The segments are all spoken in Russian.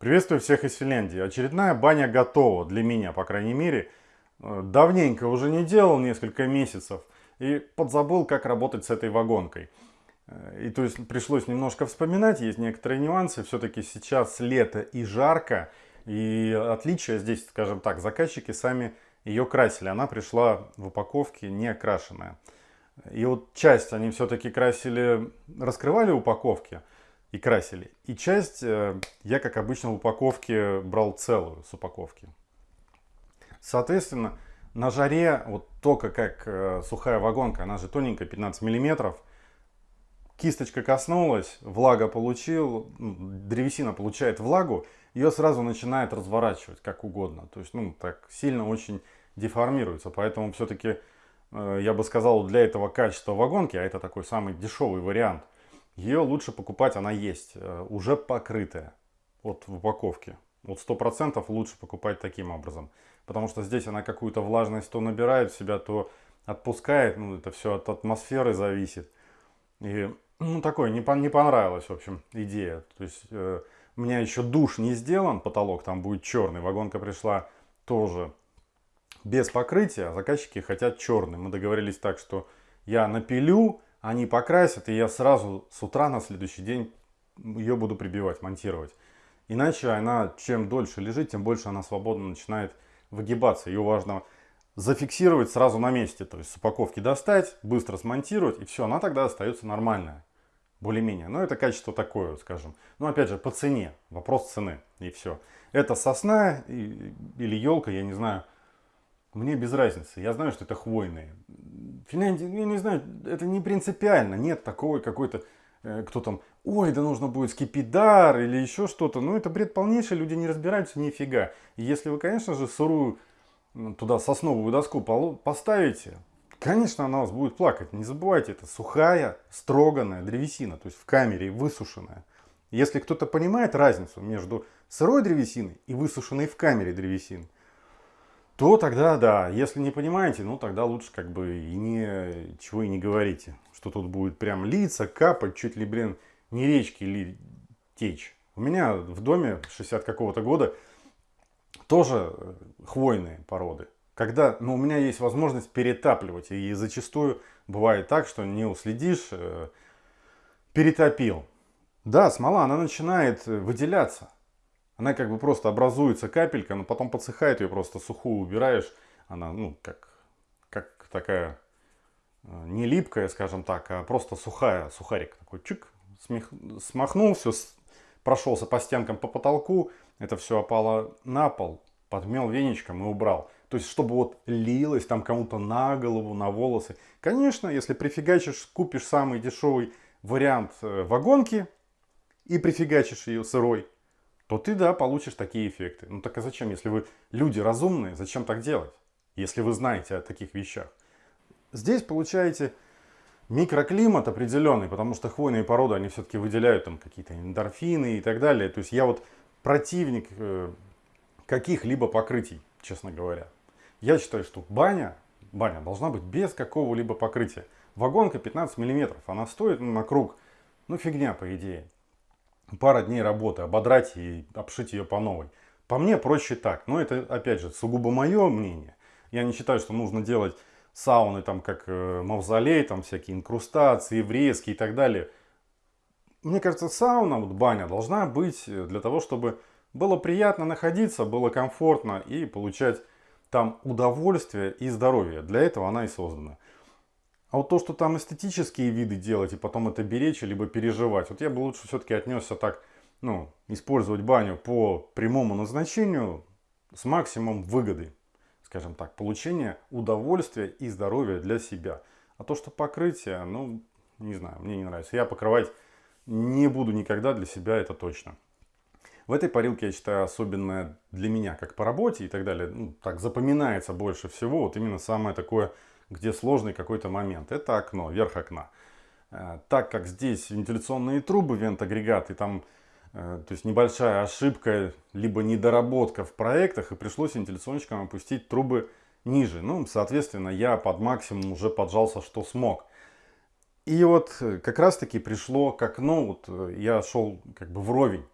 Приветствую всех из Финляндии. Очередная баня готова для меня, по крайней мере. Э, давненько уже не делал, несколько месяцев. И подзабыл, как работать с этой вагонкой. Э, и то есть пришлось немножко вспоминать, есть некоторые нюансы. Все-таки сейчас лето и жарко. И отличие здесь, скажем так, заказчики сами ее красили. Она пришла в упаковке не окрашенная. И вот часть они все-таки красили, раскрывали упаковки и красили. И часть э, я, как обычно, в упаковке брал целую с упаковки. Соответственно, на жаре, вот только как э, сухая вагонка, она же тоненькая, 15 миллиметров, кисточка коснулась, влага получил, ну, древесина получает влагу, ее сразу начинает разворачивать как угодно. То есть, ну, так сильно очень деформируется. Поэтому все-таки, э, я бы сказал, для этого качества вагонки, а это такой самый дешевый вариант – ее лучше покупать, она есть, э, уже покрытая, вот в упаковке. Вот сто процентов лучше покупать таким образом. Потому что здесь она какую-то влажность то набирает в себя, то отпускает. Ну, это все от атмосферы зависит. И, ну, такое, не, по, не понравилась, в общем, идея. То есть, э, у меня еще душ не сделан, потолок там будет черный. Вагонка пришла тоже без покрытия, а заказчики хотят черный. Мы договорились так, что я напилю, они покрасят, и я сразу с утра на следующий день ее буду прибивать, монтировать. Иначе она, чем дольше лежит, тем больше она свободно начинает выгибаться. Ее важно зафиксировать сразу на месте, то есть с упаковки достать, быстро смонтировать, и все, она тогда остается нормальная, более-менее. Но это качество такое, скажем. Но опять же, по цене, вопрос цены, и все. Это сосна или елка, я не знаю, мне без разницы. Я знаю, что это хвойные. Финляндия, я не знаю, это не принципиально. Нет такого какой-то, э, кто там, ой, да нужно будет скипидар или еще что-то. Ну, это бред полнейший, люди не разбираются нифига. И если вы, конечно же, сырую туда сосновую доску поставите, конечно, она вас будет плакать. Не забывайте, это сухая, строганная древесина, то есть в камере высушенная. Если кто-то понимает разницу между сырой древесиной и высушенной в камере древесиной, то тогда да. Если не понимаете, ну тогда лучше как бы и не, чего и не говорите. Что тут будет прям литься, капать, чуть ли, блин, не речки ли течь. У меня в доме 60 какого-то года тоже э, хвойные породы. Когда ну, у меня есть возможность перетапливать. И зачастую бывает так, что не уследишь, э, перетопил. Да, смола, она начинает э, выделяться она как бы просто образуется капелька, но потом подсыхает, ее просто сухую убираешь. Она, ну, как, как такая, э, не липкая, скажем так, а просто сухая, сухарик такой чик, смех, смахнул все, прошелся по стенкам, по потолку, это все опало на пол, подмел веничком и убрал. То есть, чтобы вот лилось там кому-то на голову, на волосы. Конечно, если прифигачишь, купишь самый дешевый вариант э, вагонки и прифигачишь ее сырой, то ты, да, получишь такие эффекты. Ну так а зачем, если вы люди разумные, зачем так делать, если вы знаете о таких вещах? Здесь получаете микроклимат определенный, потому что хвойные породы, они все-таки выделяют там какие-то эндорфины и так далее. То есть я вот противник э, каких-либо покрытий, честно говоря. Я считаю, что баня, баня должна быть без какого-либо покрытия. Вагонка 15 миллиметров, она стоит ну, на круг, ну фигня по идее пара дней работы, ободрать и обшить ее по новой. По мне проще так. Но это, опять же, сугубо мое мнение. Я не считаю, что нужно делать сауны, там, как э, мавзолей, там, всякие инкрустации, врезки и так далее. Мне кажется, сауна, вот баня, должна быть для того, чтобы было приятно находиться, было комфортно и получать там удовольствие и здоровье. Для этого она и создана. А вот то, что там эстетические виды делать и потом это беречь, либо переживать, вот я бы лучше все-таки отнесся так, ну, использовать баню по прямому назначению с максимум выгоды, скажем так, получения удовольствия и здоровья для себя. А то, что покрытие, ну, не знаю, мне не нравится. Я покрывать не буду никогда для себя, это точно. В этой парилке, я считаю, особенно для меня, как по работе и так далее, ну, так запоминается больше всего, вот именно самое такое где сложный какой-то момент. Это окно, верх окна. Э, так как здесь вентиляционные трубы, вент-агрегат, и там э, то есть небольшая ошибка, либо недоработка в проектах, и пришлось вентиляционщикам опустить трубы ниже. Ну, соответственно, я под максимум уже поджался, что смог. И вот э, как раз таки пришло к окну, вот я шел как бы вровень.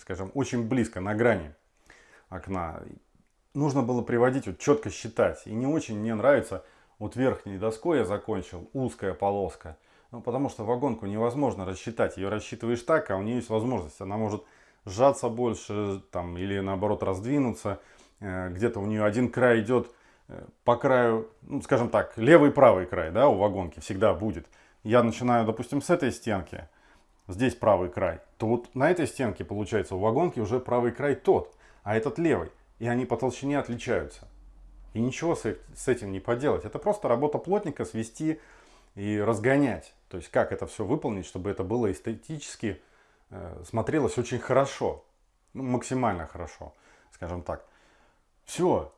скажем, очень близко, на грани окна. Нужно было приводить, вот четко считать. И не очень мне нравится, вот верхней доской я закончил, узкая полоска. Ну, потому что вагонку невозможно рассчитать. Ее рассчитываешь так, а у нее есть возможность. Она может сжаться больше, там, или наоборот раздвинуться. Э, где-то у нее один край идет э, по краю, ну, скажем так, левый и правый край, да, у вагонки всегда будет. Я начинаю, допустим, с этой стенки, здесь правый край, то вот на этой стенке, получается, у вагонки уже правый край тот, а этот левый. И они по толщине отличаются. И ничего с этим не поделать. Это просто работа плотника свести и разгонять. То есть как это все выполнить, чтобы это было эстетически, э, смотрелось очень хорошо. Ну, максимально хорошо, скажем так. Все.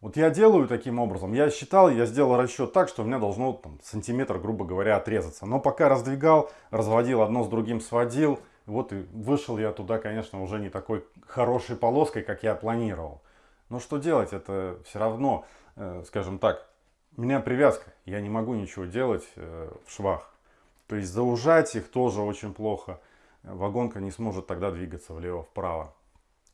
Вот я делаю таким образом. Я считал, я сделал расчет так, что у меня должно там, сантиметр, грубо говоря, отрезаться. Но пока раздвигал, разводил, одно с другим сводил. Вот и вышел я туда, конечно, уже не такой хорошей полоской, как я планировал. Но что делать, это все равно, э, скажем так, у меня привязка. Я не могу ничего делать э, в швах. То есть заужать их тоже очень плохо. Вагонка не сможет тогда двигаться влево-вправо.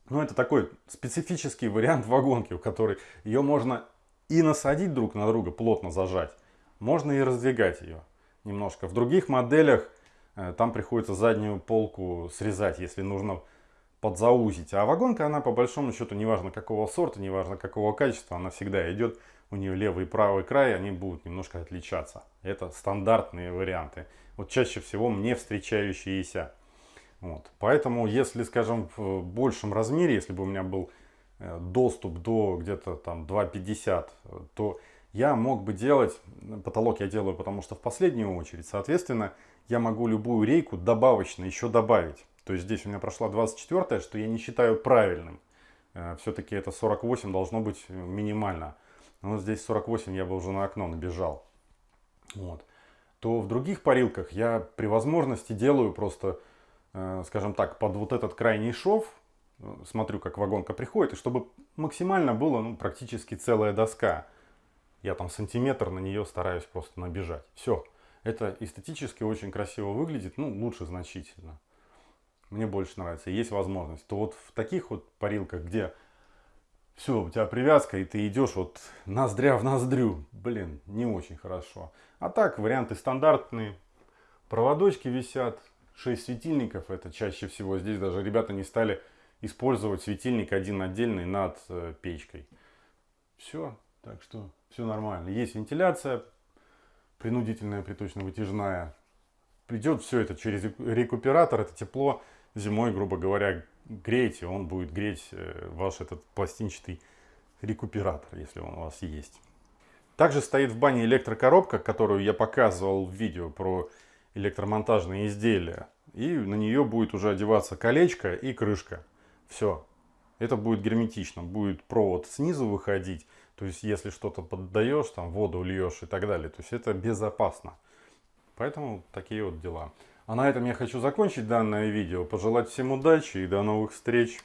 Ну, это такой специфический вариант вагонки, у которой ее можно и насадить друг на друга, плотно зажать. Можно и раздвигать ее немножко. В других моделях э, там приходится заднюю полку срезать, если нужно подзаузить. А вагонка, она по большому счету, неважно какого сорта, неважно какого качества, она всегда идет. У нее левый и правый край, они будут немножко отличаться. Это стандартные варианты. Вот чаще всего мне встречающиеся. Вот. Поэтому, если, скажем, в большем размере, если бы у меня был э, доступ до где-то там 2,50, то я мог бы делать, потолок я делаю, потому что в последнюю очередь, соответственно, я могу любую рейку добавочно еще добавить. То есть здесь у меня прошла 24 что я не считаю правильным. Э, Все-таки это 48 должно быть минимально. Но здесь 48 я бы уже на окно набежал. Вот. То в других парилках я при возможности делаю просто Э, скажем так, под вот этот крайний шов, э, смотрю, как вагонка приходит, и чтобы максимально было ну, практически целая доска. Я там сантиметр на нее стараюсь просто набежать. Все. Это эстетически очень красиво выглядит, ну, лучше значительно. Мне больше нравится, есть возможность. То вот в таких вот парилках, где все, у тебя привязка, и ты идешь вот ноздря в ноздрю, блин, не очень хорошо. А так, варианты стандартные. Проводочки висят, 6 светильников, это чаще всего здесь даже ребята не стали использовать светильник один отдельный над э, печкой. Все, так что все нормально. Есть вентиляция, принудительная приточно-вытяжная. Придет все это через рекуператор, это тепло зимой, грубо говоря, греете, он будет греть э, ваш этот пластинчатый рекуператор, если он у вас есть. Также стоит в бане электрокоробка, которую я показывал в видео про электромонтажные изделия. И на нее будет уже одеваться колечко и крышка. Все. Это будет герметично. Будет провод снизу выходить. То есть, если что-то поддаешь, там воду льешь и так далее. То есть, это безопасно. Поэтому такие вот дела. А на этом я хочу закончить данное видео. Пожелать всем удачи и до новых встреч.